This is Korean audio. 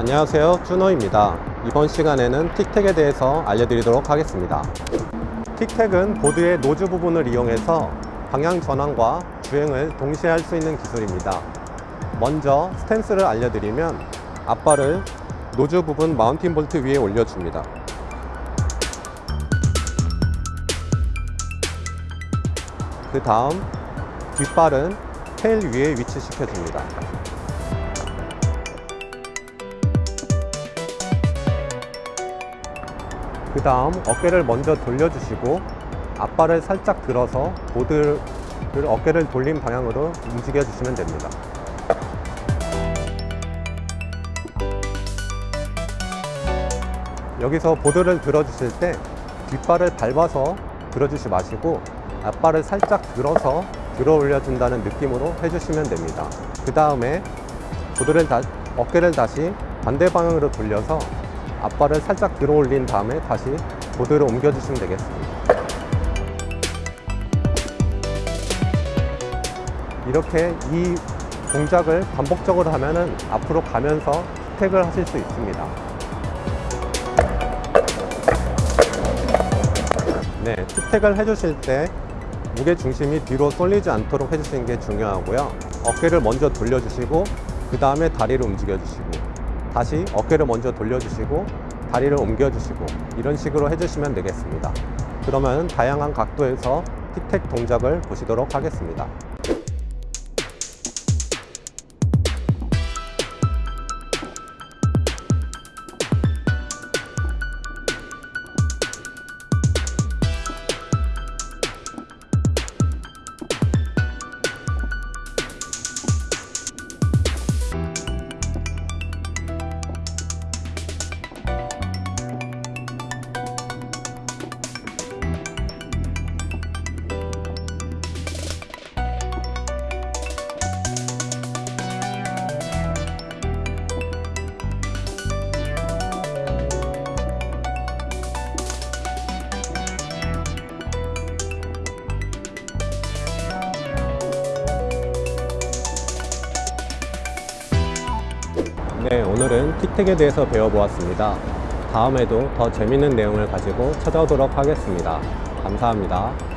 안녕하세요. 준호입니다. 이번 시간에는 tic tac에 대해서 알려드리도록 하겠습니다. tic tac은 보드의 nose 부분을 이용해서 방향 전환과 주행을 동시에 할 수 있는 기술입니다. 먼저 스탠스를 알려드리면 앞발을 nose 부분 mounting 볼트 위에 올려줍니다. 그 다음 뒷발은 테일 위에 위치시켜줍니다 그 다음 어깨를 먼저 돌려주시고 앞발을 살짝 들어서 보드를 어깨를 돌린 방향으로 움직여 주시면 됩니다. 여기서 보드를 들어 주실 때 뒷발을 밟아서 들어 주시 마시고 앞발을 살짝 들어서 들어 올려 준다는 느낌으로 해주시면 됩니다. 그 다음에 보드를 다, 어깨를 다시 반대 방향으로 돌려서 앞발을 살짝 들어 올린 다음에 다시 보드를 옮겨 주시면 되겠습니다 이렇게 이 동작을 반복적으로 하면 은 앞으로 가면서 스택을 하실 수 있습니다 네, 투택을 해주실 때 무게 중심이 뒤로 쏠리지 않도록 해주시는 게 중요하고요. 어깨를 먼저 돌려주시고 그 다음에 다리를 움직여주시고 다시 어깨를 먼저 돌려주시고 다리를 옮겨주시고 이런 식으로 해주시면 되겠습니다. 그러면 다양한 각도에서 틱택 동작을 보시도록 하겠습니다. 네, 오늘은 틱택에 대해서 배워보았습니다. 다음에도 더 재밌는 내용을 가지고 찾아오도록 하겠습니다. 감사합니다.